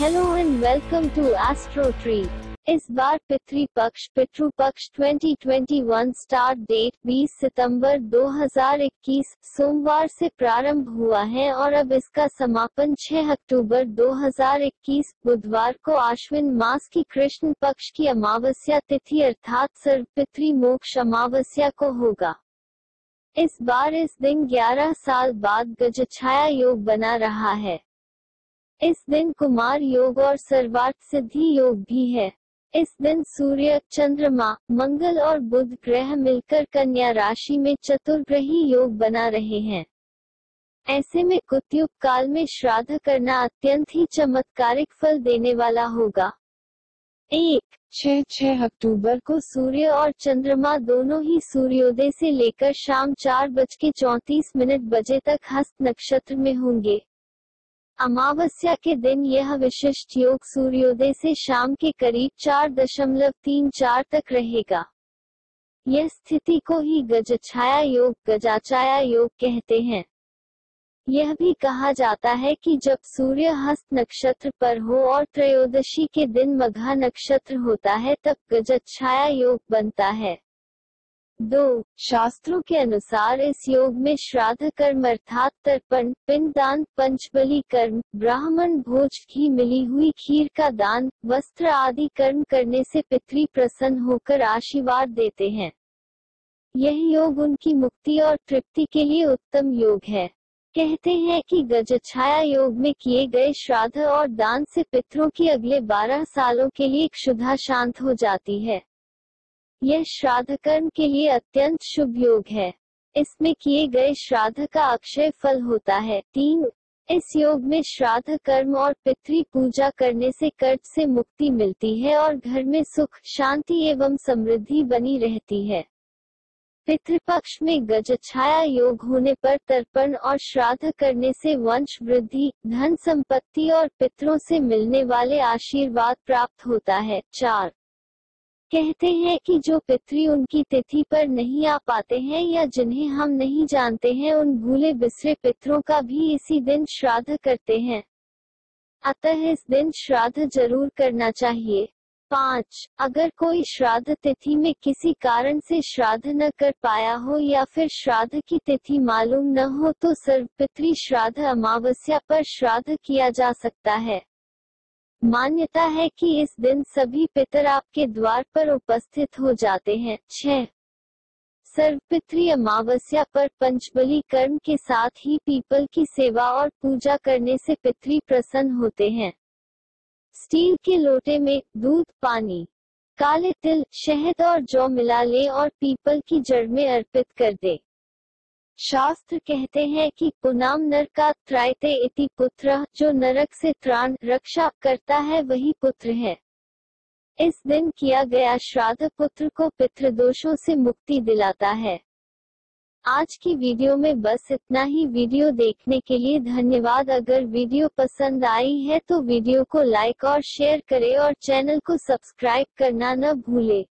Hello and welcome to astro tree इस बार पितृ पक्ष पितृ पक्ष 2021 स्टार्ट डेट 20 सितंबर 2021 सोमवार से प्रारंभ हुआ है और अब इसका समापन 6 अक्टूबर 2021 बुधवार को आश्विन मास की कृष्ण पक्ष की अमावस्या तिथि अर्थात सर्वपितृ मोक्ष अमावस्या को होगा। इस बार इस दिन 11 साल बाद गजछाया योग बना रहा है। इस दिन कुमार योग और सर्वार्थ सिद्धि योग भी है। इस दिन सूर्य चंद्रमा मंगल और बुध ग्रह मिलकर कन्या राशि में चतुर्ग्रही योग बना रहे हैं। ऐसे में कुत्युग काल में श्राद्ध करना अत्यंत ही चमत्कारिक फल देने वाला होगा। एक, छह छह अक्टूबर को सूर्य और चंद्रमा दोनों ही सूर्योदय से लेकर शाम चार बज के चौतीस मिनट बजे तक हस्त नक्षत्र में होंगे। अमावस्या के दिन यह विशिष्ट योग सूर्योदय से शाम के करीब चार दशमलव तीन चार तक रहेगा। यह स्थिति को ही गजछाया योग, गजाचाया योग कहते हैं। यह भी कहा जाता है कि जब सूर्य हस्त नक्षत्र पर हो और त्रयोदशी के दिन मघा नक्षत्र होता है तब गजछाया योग बनता है। दो, शास्त्रों के अनुसार इस योग में श्राद्ध कर्म अर्थात तर्पण, पिंड पिंडदान पंचबली कर्म, ब्राह्मण भोज की मिली हुई खीर का दान, वस्त्र आदि कर्म करने से पितृ प्रसन्न होकर आशीर्वाद देते हैं। यह योग उनकी मुक्ति और तृप्ति के लिए उत्तम योग है। कहते हैं कि गजछाया योग में किए गए श्राद्ध और दान से पितरों की अगले बारह सालों के लिए क्षुधा शांत हो जाती है। यह श्राद्ध कर्म के लिए अत्यंत शुभ योग है। इसमें किए गए श्राद्ध का अक्षय फल होता है। तीन, इस योग में श्राद्ध कर्म और पितृ पूजा करने से कर्ज से मुक्ति मिलती है और घर में सुख, शांति एवं समृद्धि बनी रहती है। पितृपक्ष में गजछाया योग होने पर तर्पण और श्राद्ध करने से वंश वृद्धि, धन संपत्ति और पितरों से मिलने वाले आशीर्वाद प्राप्त होता है। चार कहते हैं कि जो पितृ उनकी तिथि पर नहीं आ पाते हैं या जिन्हें हम नहीं जानते हैं, उन भूले बिसरे पितरों का भी इसी दिन श्राद्ध करते हैं। अतः इस दिन श्राद्ध ज़रूर करना चाहिए। पाँच, अगर कोई श्राद्ध तिथि में किसी कारण से श्राद्ध न कर पाया हो या फिर श्राद्ध की तिथि मालूम न हो तो सर्वपितृ श्राद्ध अमावस्या पर श्राद्ध किया जा सकता है। मान्यता है कि इस दिन सभी पितर आपके द्वार पर उपस्थित हो जाते हैं। छह। सर्वपितृ अमावस्या पर पंचबली कर्म के साथ ही पीपल की सेवा और पूजा करने से पितरी प्रसन्न होते हैं। स्टील के लोटे में दूध, पानी, काले तिल, शहद और जौ मिला ले और पीपल की जड़ में अर्पित कर दे। शास्त्र कहते हैं कि पुनाम नर का त्रायते इति पुत्र, जो नरक से त्राण रक्षा करता है, वही पुत्र है। इस दिन किया गया श्राद्ध पुत्र को पितृदोषों से मुक्ति दिलाता है। आज की वीडियो में बस इतना ही। वीडियो देखने के लिए धन्यवाद। अगर वीडियो पसंद आई है तो वीडियो को लाइक और शेयर करें और चैनल को सब्सक्राइब करना न भूले।